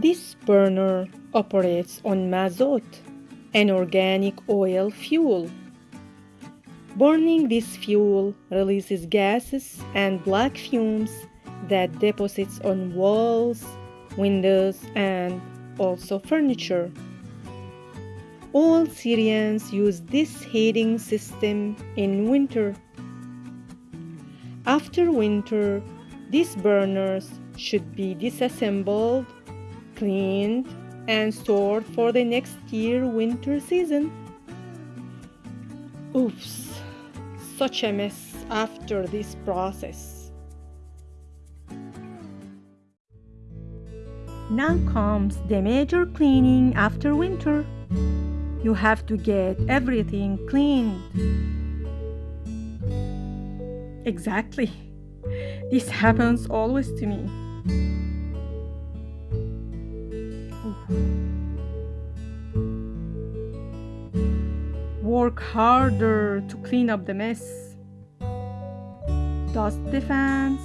This burner operates on mazot, an organic oil fuel. Burning this fuel releases gases and black fumes that deposits on walls, windows, and also furniture. All Syrians use this heating system in winter. After winter, these burners should be disassembled, cleaned, and stored for the next year winter season. Oops, such a mess after this process. Now comes the major cleaning after winter. You have to get everything cleaned. Exactly. This happens always to me. Work harder to clean up the mess. Dust the fans.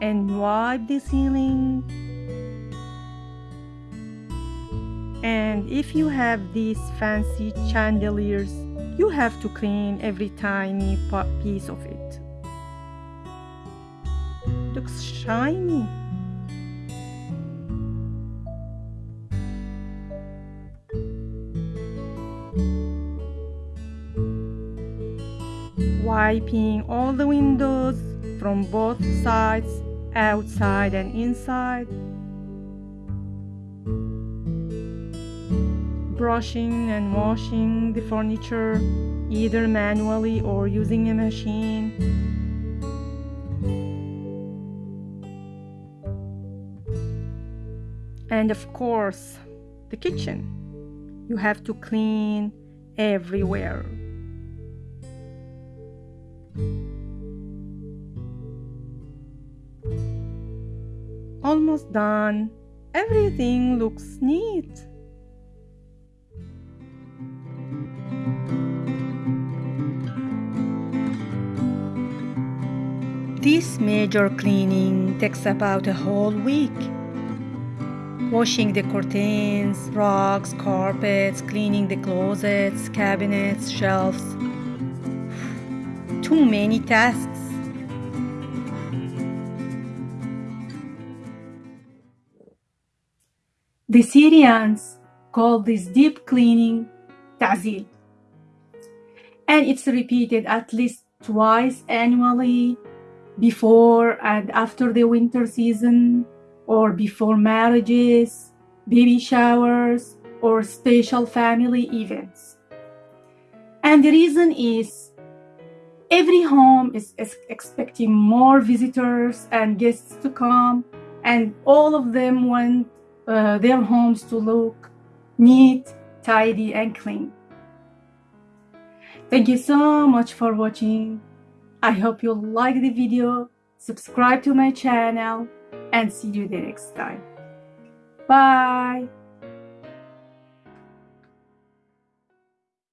And wipe the ceiling. And if you have these fancy chandeliers, you have to clean every tiny piece of it. Looks shiny. Wiping all the windows from both sides, outside and inside. brushing and washing the furniture either manually or using a machine. And of course, the kitchen. You have to clean everywhere. Almost done. Everything looks neat. This major cleaning takes about a whole week. Washing the curtains, rugs, carpets, cleaning the closets, cabinets, shelves. Too many tasks. The Syrians call this deep cleaning ta'zil. And it's repeated at least twice annually before and after the winter season, or before marriages, baby showers, or special family events. And the reason is every home is expecting more visitors and guests to come, and all of them want uh, their homes to look neat, tidy, and clean. Thank you so much for watching. I hope you like the video, subscribe to my channel, and see you the next time. Bye!